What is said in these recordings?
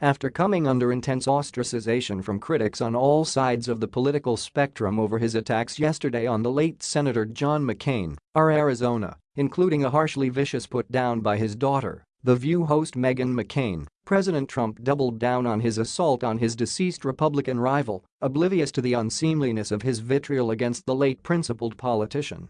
After coming under intense ostracization from critics on all sides of the political spectrum over his attacks yesterday on the late Senator John McCain, R. Arizona, including a harshly vicious put-down by his daughter, The View host Meghan McCain, President Trump doubled down on his assault on his deceased Republican rival, oblivious to the unseemliness of his vitriol against the late principled politician.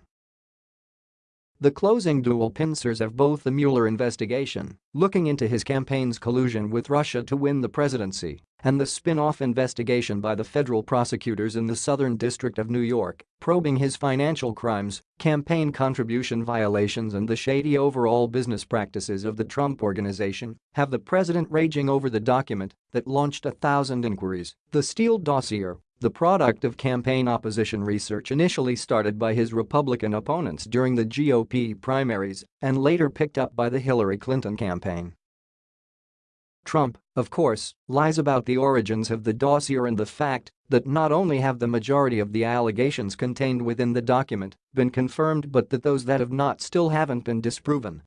The closing dual pincers of both the Mueller investigation, looking into his campaign's collusion with Russia to win the presidency, and the spin-off investigation by the federal prosecutors in the Southern District of New York, probing his financial crimes, campaign contribution violations and the shady overall business practices of the Trump Organization, have the president raging over the document that launched a thousand inquiries, the Steele dossier, the product of campaign opposition research initially started by his Republican opponents during the GOP primaries and later picked up by the Hillary Clinton campaign. Trump, of course, lies about the origins of the dossier and the fact that not only have the majority of the allegations contained within the document been confirmed but that those that have not still haven't been disproven.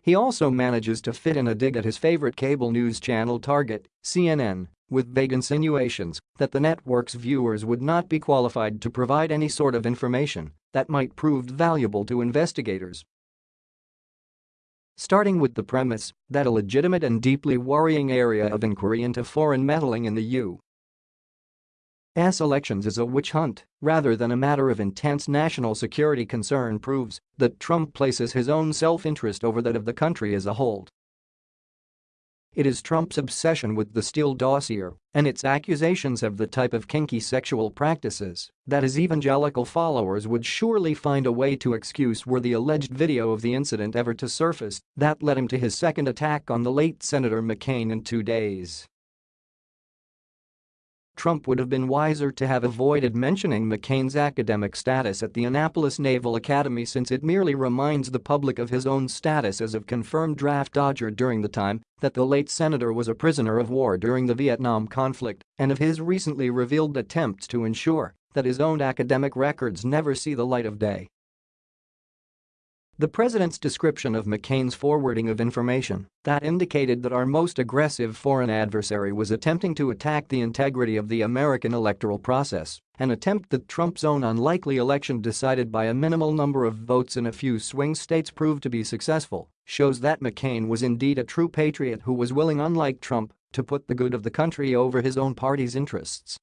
He also manages to fit in a dig at his favorite cable news channel target, CNN, with vague insinuations that the network's viewers would not be qualified to provide any sort of information that might prove valuable to investigators. Starting with the premise that a legitimate and deeply worrying area of inquiry into foreign meddling in the U.S. elections is a witch hunt rather than a matter of intense national security concern proves that Trump places his own self-interest over that of the country as a whole. It is Trump's obsession with the Steele dossier and its accusations of the type of kinky sexual practices that his evangelical followers would surely find a way to excuse were the alleged video of the incident ever to surface that led him to his second attack on the late Senator McCain in two days. Trump would have been wiser to have avoided mentioning McCain's academic status at the Annapolis Naval Academy since it merely reminds the public of his own status as a confirmed draft dodger during the time that the late senator was a prisoner of war during the Vietnam conflict and of his recently revealed attempts to ensure that his own academic records never see the light of day. The president's description of McCain's forwarding of information that indicated that our most aggressive foreign adversary was attempting to attack the integrity of the American electoral process, an attempt that Trump's own unlikely election decided by a minimal number of votes in a few swing states proved to be successful, shows that McCain was indeed a true patriot who was willing unlike Trump to put the good of the country over his own party's interests.